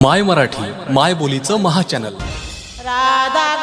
माय मराठी माय बोलीचं महाचॅनल राधा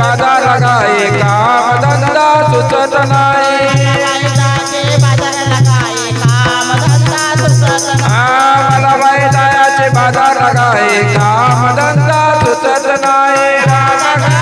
बाजारा काय काम धंदा सुचत नाही. आम्हाला बाई दयाचे बाजार काय काम धंदा सुचत नाही.